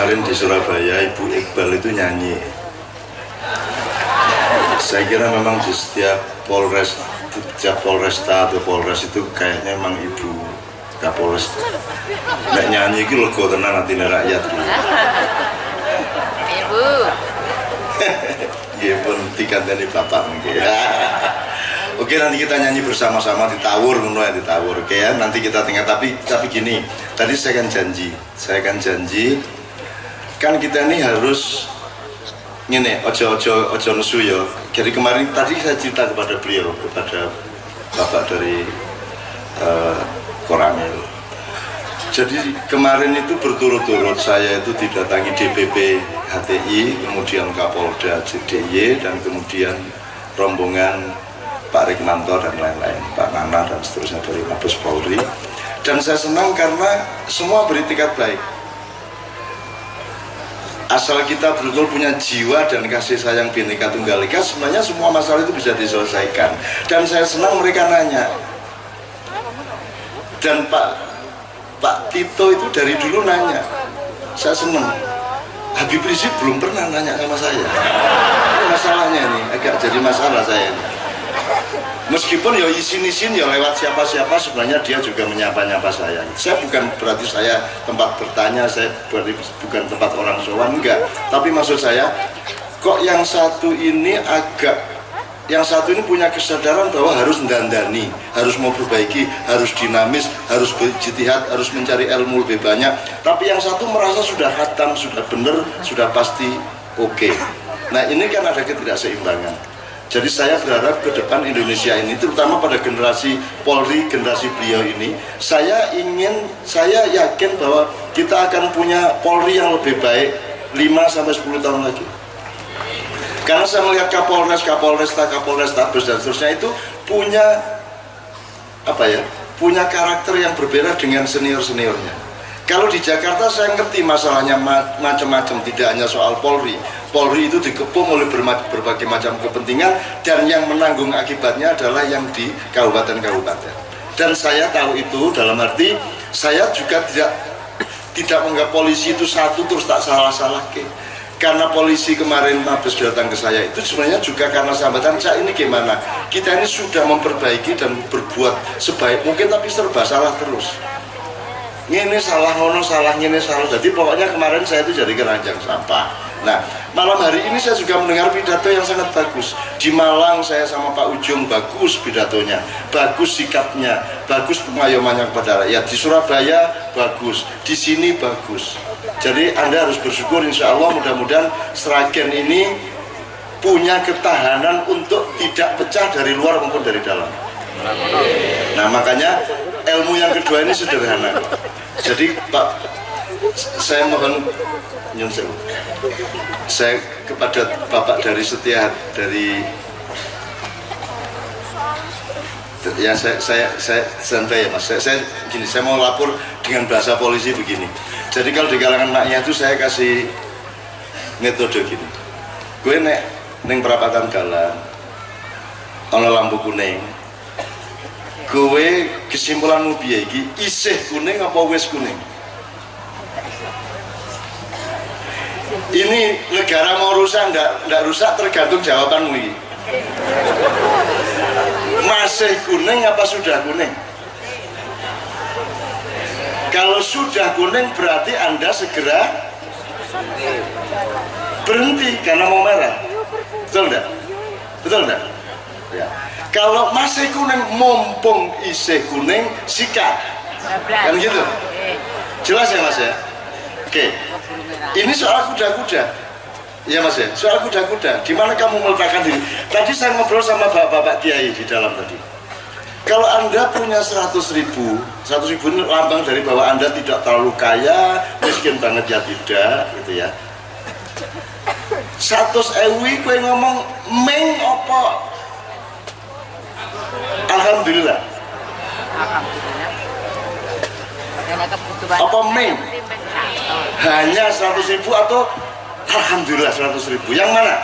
kemarin di Surabaya Ibu Iqbal itu nyanyi. Saya kira memang di setiap Polres setiap Polresta atau Polres itu kayaknya memang Ibu Kapolres. Nggak nyanyi itu lego tenang hati rakyat. Ibu. Iya pun tiga dari bapak mungkin. Oke nanti kita nyanyi bersama-sama di tawur ngono ya di tawur. Oke ya nanti kita tinggal tapi tapi gini tadi saya kan janji saya kan janji kan kita ini harus ini ojo ojo ojo nesu ya. Jadi kemarin tadi saya cerita kepada beliau kepada bapak dari uh, Koramil. Jadi kemarin itu berturut-turut saya itu didatangi DPP HTI, kemudian Kapolda JDY dan kemudian rombongan Pak Rikmanto dan lain-lain, Pak Nana dan seterusnya dari Mabes Polri. Dan saya senang karena semua beritikat baik. Asal kita betul-betul punya jiwa dan kasih sayang Bhinneka Tunggal Ika, sebenarnya semua masalah itu bisa diselesaikan. Dan saya senang mereka nanya. Dan Pak Pak Tito itu dari dulu nanya. Saya senang. Habib Rizik belum pernah nanya sama saya. Ini masalahnya nih, agak jadi masalah saya. Ini meskipun ya izin-izin ya lewat siapa-siapa sebenarnya dia juga menyapa-nyapa saya saya bukan berarti saya tempat bertanya saya berarti bukan tempat orang sowan enggak tapi maksud saya kok yang satu ini agak yang satu ini punya kesadaran bahwa harus dandani, harus mau perbaiki, harus dinamis, harus berjitihad, harus mencari ilmu lebih banyak. Tapi yang satu merasa sudah khatam, sudah benar, sudah pasti oke. Okay. Nah ini kan ada ketidakseimbangan. Jadi saya berharap ke depan Indonesia ini, terutama pada generasi Polri, generasi beliau ini, saya ingin, saya yakin bahwa kita akan punya Polri yang lebih baik 5-10 tahun lagi. Karena saya melihat Kapolres, Kapolresta, Kapolres, Tabes, dan seterusnya itu punya, apa ya, punya karakter yang berbeda dengan senior-seniornya. Kalau di Jakarta saya ngerti masalahnya macam-macam, tidak hanya soal Polri. Polri itu dikepung oleh berbagai macam kepentingan dan yang menanggung akibatnya adalah yang di kabupaten-kabupaten. Dan saya tahu itu dalam arti saya juga tidak tidak menganggap polisi itu satu terus tak salah-salah ke. Karena polisi kemarin Mabes datang ke saya itu sebenarnya juga karena sambatan saya ini gimana kita ini sudah memperbaiki dan berbuat sebaik mungkin tapi serba salah terus ini salah ngono salah ini salah. Jadi pokoknya kemarin saya itu jadi keranjang sampah. Nah malam hari ini saya juga mendengar pidato yang sangat bagus. Di Malang saya sama Pak Ujung bagus pidatonya. Bagus sikapnya. Bagus pemayomannya kepada rakyat. Di Surabaya bagus. Di sini bagus. Jadi anda harus bersyukur insya Allah mudah-mudahan Seragen ini punya ketahanan untuk tidak pecah dari luar maupun dari dalam. Nah makanya ilmu yang kedua ini sederhana jadi Pak saya mohon nyunsel saya kepada Bapak dari Setia dari ya saya saya saya santai ya mas. Saya, saya gini saya mau lapor dengan bahasa polisi begini. Jadi kalau di kalangan maknya itu saya kasih metode gini. Gue nek neng perapatan jalan ono lampu kuning gue kesimpulanmu biaya iki? Isih kuning apa wis kuning? Ini negara mau rusak enggak, enggak rusak tergantung jawabanmu ini masih kuning apa sudah kuning? Kalau sudah kuning berarti anda segera berhenti karena mau merah. Betul enggak? betul enggak? Ya. Kalau masih kuning mumpung isi kuning sikat kan gitu? Jelas ya mas ya? Oke. Ini soal kuda-kuda. Ya mas ya? Soal kuda-kuda. Gimana kamu meletakkan diri? Tadi saya ngobrol sama bapak-bapak kiai di dalam tadi. Kalau anda punya 100 ribu 100 ribu ini lambang dari bahwa anda tidak terlalu kaya miskin banget ya tidak gitu ya. 100 ewi kue ngomong meng apa Alhamdulillah. Apa main? Hanya 100 ribu atau Alhamdulillah 100 ribu. Yang mana?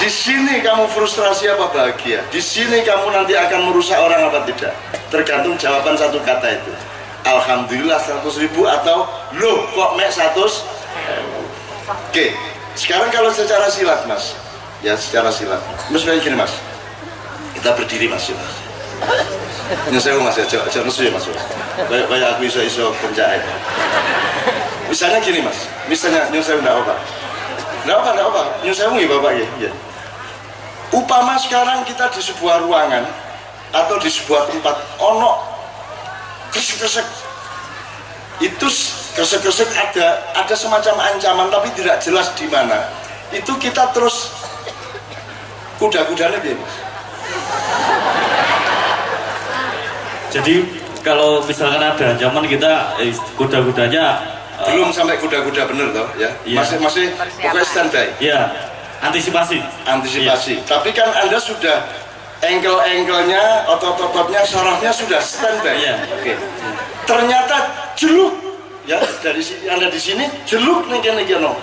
Di sini kamu frustrasi apa bahagia? Di sini kamu nanti akan merusak orang apa tidak? Tergantung jawaban satu kata itu. Alhamdulillah 100 ribu atau loh kok mek 100 oke sekarang kalau secara silat mas ya secara silat mas gini mas kita berdiri mas. Mas nyesel mas ya jangan nesu ya mas. Kayak kayak aku iso iso penjahit misalnya gini mas. Misalnya nyesel enggak apa enggak apa enggak apa nyesel ya bapak ya, ya upama sekarang kita di sebuah ruangan atau di sebuah tempat ono kresek-kresek. Itu kresek-kresek ada ada semacam ancaman tapi tidak jelas di mana. Itu kita terus kuda-kudanya mas jadi kalau misalkan ada ancaman kita eh, kuda-kudanya belum uh, sampai kuda-kuda bener toh ya? Iya. masih masih pokoknya standby. Ya antisipasi. Antisipasi. Iya. tapi kan anda sudah engkel-engkelnya otot-ototnya sarafnya sudah standby. Iya. oke. Okay. ternyata jeluk ya dari anda di sini jeluk nih nih no.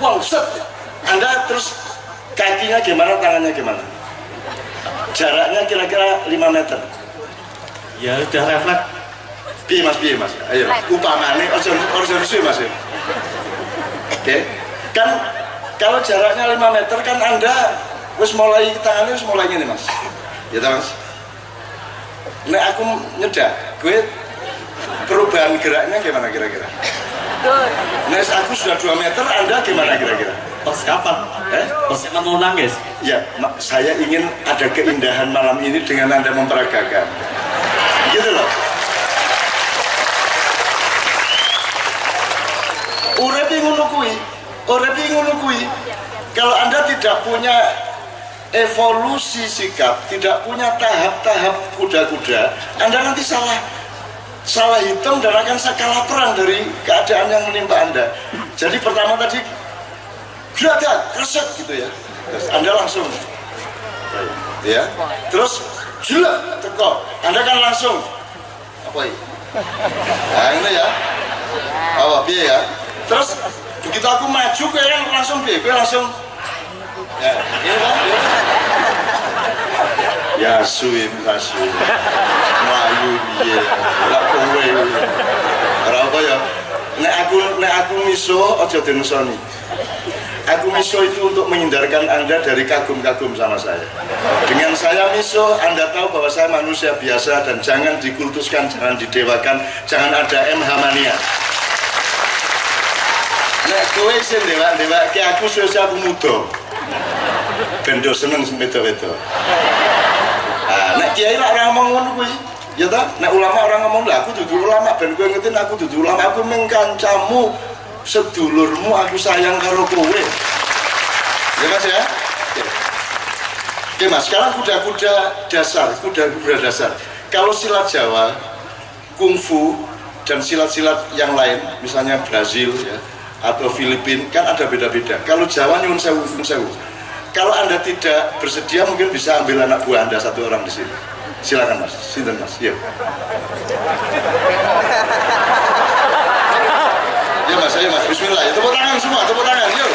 Wow set. Anda terus kakinya gimana tangannya gimana jaraknya kira-kira 5 meter. Ya udah refleks. Piye mas piye mas. Ayo upamane ojo ojo mas ya. Oke. Kan kalau jaraknya 5 meter kan anda wis mulai tangannya wis mulai gini mas. Ya mas? Nek aku nyedak gue perubahan geraknya gimana kira-kira? Nek aku sudah 2 meter, Anda gimana kira-kira? Pas kapan? Eh? Pas mau nangis? Ya, saya ingin ada keindahan malam ini dengan Anda memperagakan gitu loh urepi ngono kuwi urepi ngono kuwi kalau anda tidak punya evolusi sikap tidak punya tahap-tahap kuda-kuda anda nanti salah salah hitung dan akan kalah perang dari keadaan yang menimpa anda jadi pertama tadi gerakan kresek gitu ya. Terus anda langsung. Ya. Terus gila teko. Anda kan langsung. Apa ini? Nah ini ya. Apa biaya ya? Terus begitu aku maju kayak langsung gue langsung. Ya ini kan? Ya, ya suim kasu melayu biaya nggak kowe. Apa ya? Nek aku nek aku miso aja denusoni Aku miso itu untuk menghindarkan Anda dari kagum-kagum sama saya. Dengan saya miso, Anda tahu bahwa saya manusia biasa dan jangan dikultuskan, jangan didewakan, jangan ada MH mania. Nek kowe sing dewa-dewa aku suwe aku. Bendo seneng wedo-wedo. Ah, nek kiai lah orang ngomong ngono kuwi. Ya ta? Nek ulama orang ngomong lah aku dudu ulama ben kowe ngerti aku dudu ulama aku mengkancamu sedulurmu aku sayang karo kowe. Ya mas ya? Oke. Mas sekarang kuda-kuda dasar kuda-kuda dasar. Kalau silat Jawa kungfu dan silat-silat yang lain misalnya Brazil ya atau Filipina kan ada beda-beda. Kalau Jawa nyun sewu sewu. Kalau anda tidak bersedia mungkin bisa ambil anak buah anda satu orang di sini. Silakan mas. Sinten mas? Yuk mas ayo mas. Bismillah. Ya tepuk tangan semua. Tepuk tangan. Yuk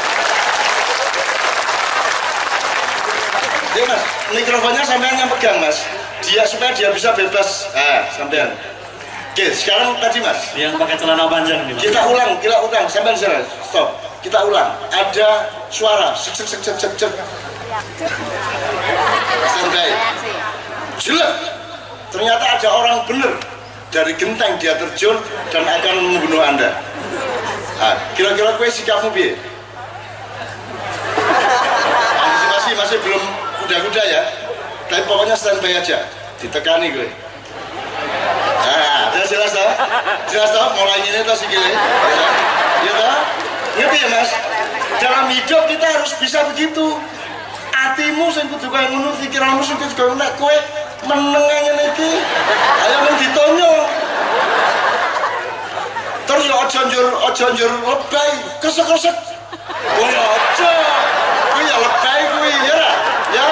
ya mas. Mikrofonnya sampean yang pegang mas. Dia supaya dia bisa bebas. Ah sampean. Oke sekarang tadi mas. Yang pakai celana panjang nih kita ulang kita ulang. Sampean sana stop. Kita ulang. Ada suara. Sek sek sek sek sek santai jelek ternyata ada orang bener dari genteng dia terjun dan akan membunuh anda kira-kira kue sikapmu bi antisipasi masih belum kuda-kuda ya. Tapi pokoknya standby aja. Ditekani gue nah udah jelas tau jelas tau mulai ini tuh sih gile? Ya tau ngerti ya mas? Dalam hidup kita harus bisa begitu. Hatimu sing kudu kaya ngono pikiranmu sing kudu kaya nek kowe meneng ngene iki ayo men ditonyo terus ya aja njur aja njur lebay kesek-kesek oh ya kuwi ya lebay kuwi ya ya?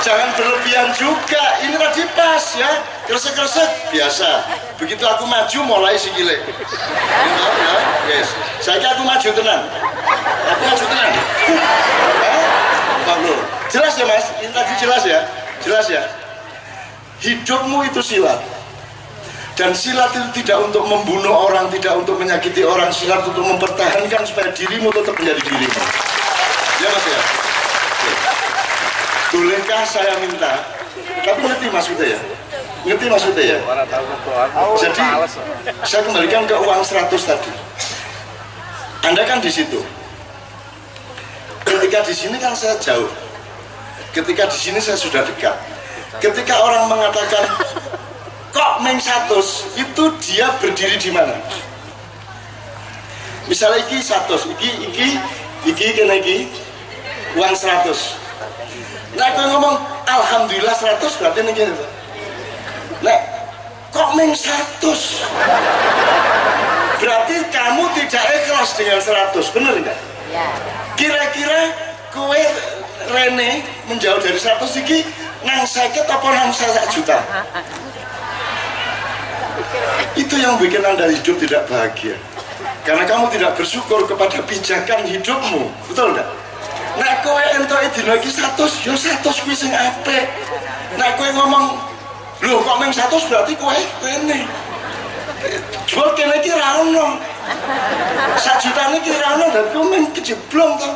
Jangan berlebihan juga. Ini tadi pas ya. Kresek-kresek biasa. Begitu aku maju mulai sikile. Gitu ya? Yes. Saya aku maju tenang aku maju tenang jelas ya mas? Ini tadi jelas ya? Jelas ya? Hidupmu itu silat dan silat itu tidak untuk membunuh orang tidak untuk menyakiti orang. Silat untuk mempertahankan supaya dirimu tetap menjadi dirimu. Ya mas ya? Bolehkah saya minta? Tapi ngerti maksudnya ya? Ngerti maksudnya ya? Jadi saya kembalikan ke uang 100 tadi. Anda kan di situ. Ketika di sini kan saya jauh. Ketika di sini saya sudah dekat. Ketika orang mengatakan Meng Satus itu dia berdiri di mana? Misalnya iki Satus iki iki iki kena iki uang 100 nah aku ngomong Alhamdulillah 100 berarti ini gini nah kok Meng Satus berarti kamu tidak ikhlas dengan 100 bener enggak kira-kira kue Rene menjauh dari 100 iki nang sakit apa nang saya juta itu yang bikin anda hidup tidak bahagia. Karena kamu tidak bersyukur kepada pijakan hidupmu. Betul enggak nah kowe entok dino iki 100 yo 100 kuwi sing apik. Nah kowe ngomong lho kok meng 100 berarti kowe rene jual kene iki ra ono. Sak jutane iki ra ono dan kowe meng kejeblong to.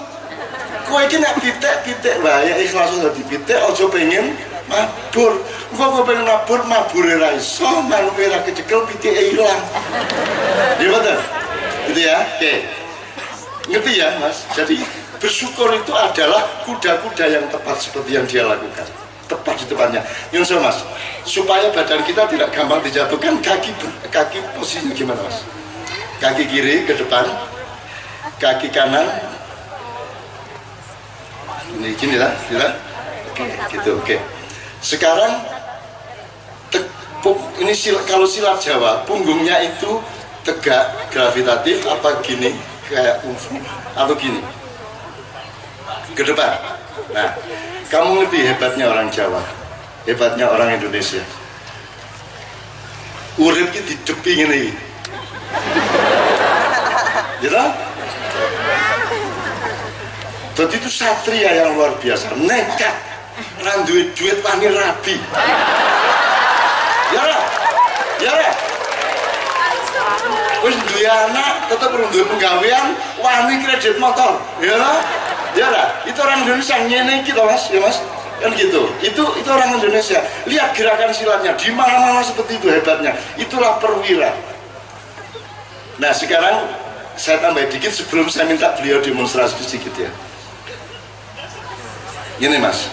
Kowe iki nek pitik-pitik wae ikhlas dadi pitik aja pengen mabur. Kok gue pengen mabur mabur ra iso manuk ra kecekel pitike ilang. Iya betul. Gitu ya oke. Ngerti ya mas? Jadi bersyukur itu adalah kuda-kuda yang tepat seperti yang dia lakukan. Tepat di tempatnya. Yun mas. Supaya badan kita tidak gampang dijatuhkan kaki kaki posisinya gimana mas? Kaki kiri ke depan kaki kanan. Ini gini lah, gini lah. Oke, gitu, oke. Sekarang ini sil- kalau silat Jawa, punggungnya itu tegak, gravitatif, apa gini, kayak kungfu, atau gini, ke depan. Nah, kamu ngerti hebatnya orang Jawa, hebatnya orang Indonesia. Urip ki didepi ngene iki. Gitu? Jadi itu satria yang luar biasa, nekat, randuin duit wani rabi. Ya lah, ya lah. Wis duwe anak, tetep duwe penggawean, wani kredit motor. Ya lah, ya lah. Itu orang Indonesia ngene iki Mas, ya Mas. Kan gitu. Itu itu orang Indonesia. Lihat gerakan silatnya di mana-mana seperti itu hebatnya. Itulah perwira. Nah, sekarang saya tambah dikit sebelum saya minta beliau demonstrasi sedikit ya. Gini mas,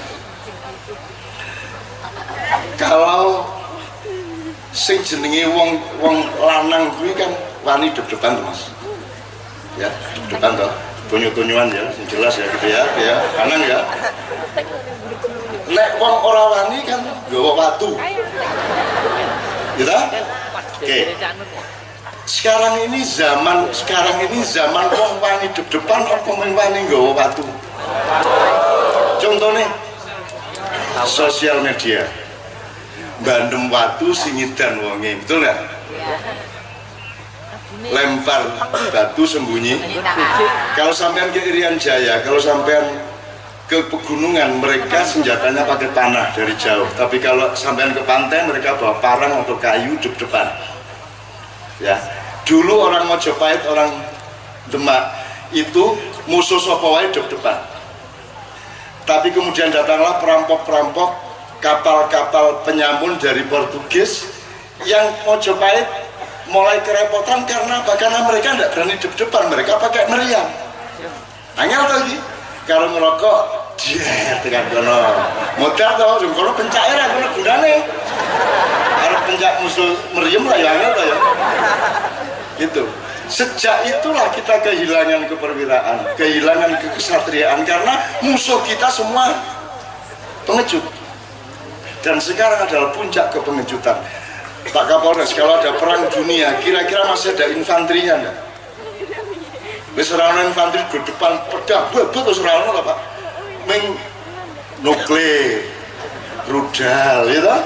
kalau sing jenenge wong wong lanang kuwi kan wani deg-degan mas, ya deg-degan toh, tunyu-tunyuan ya, sing jelas ya gitu ya, ya kanan ya. Nek wong ora wani kan gawa watu, gitu? Oke. Sekarang ini zaman, sekarang ini zaman wong wani deg-degan apa mung wani gawa watu? contohnya sosial media bandem watu singidan wonge betul nggak? Lempar batu sembunyi. Kalau sampean ke Irian Jaya kalau sampean ke pegunungan mereka senjatanya pakai panah dari jauh. Tapi kalau sampean ke pantai mereka bawa parang atau kayu di depan ya. Dulu orang Mojopahit orang Demak itu musuh sopawai di depan tapi kemudian datanglah perampok-perampok kapal-kapal penyamun dari Portugis yang Mojopahit mulai kerepotan karena apa? Karena mereka tidak berani depan mereka pakai meriam. Hanya lagi? Kalau ngerokok dia dengan kono. Modal tau jeng kono pencairan kono gunane. Harus pencak musuh meriam lah ya angel ya? Gitu. Sejak itulah kita kehilangan keperwiraan, kehilangan kekesatriaan karena musuh kita semua pengecut. Dan sekarang adalah puncak kepengejutan. Pak Kapolres, kalau ada perang dunia, kira-kira masih ada infanterinya enggak? Wis infanteri di depan pedang, bebet terus ora ono Pak. Ming nuklir, rudal, gitu.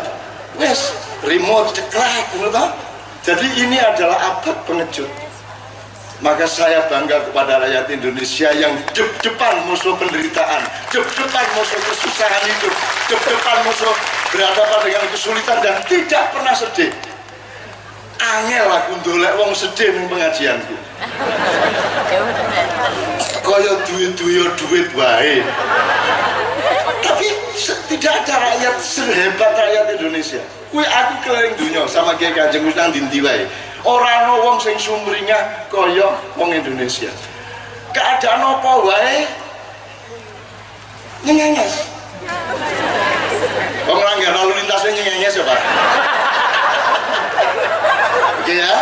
Wes remote ceklek, gitu. Jadi ini adalah abad pengecut maka saya bangga kepada rakyat Indonesia yang depan musuh penderitaan, depan musuh kesusahan hidup, depan musuh berhadapan dengan kesulitan dan tidak pernah sedih. angel aku ndolek wong sedih ning pengajianku. Kaya duit-duit duit wae. Tapi tidak ada rakyat sehebat rakyat Indonesia. Kuwi aku keliling dunia sama Kiai Kanjeng wis nang ndi wae. Ora wong sing sumringah kaya wong Indonesia. Keadaan apa wae? Nyengenges Wong langgar lalu lintasnya nyengenges ya Pak Oke ya.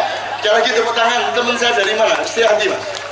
Sekali lagi tepuk tangan. Teman saya dari mana? Setianti Mas